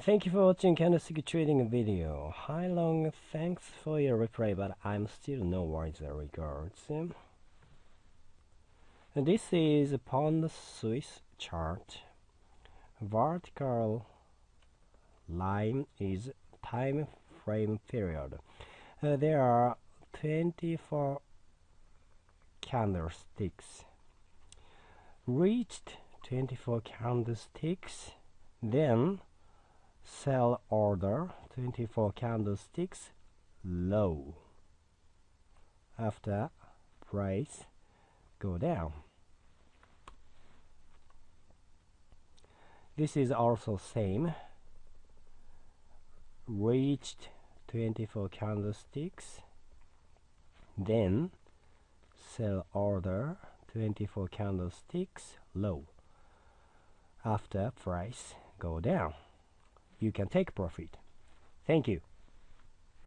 Thank you for watching candlestick trading video. Hi long, thanks for your reply, but I'm still no wiser regards. This is upon the Swiss chart. Vertical line is time frame period. Uh, there are 24 candlesticks. Reached 24 candlesticks, then sell order 24 candlesticks low. After price go down. This is also same. Reached 24 candlesticks. Then sell order 24 candlesticks low. After price go down you can take profit. Thank you.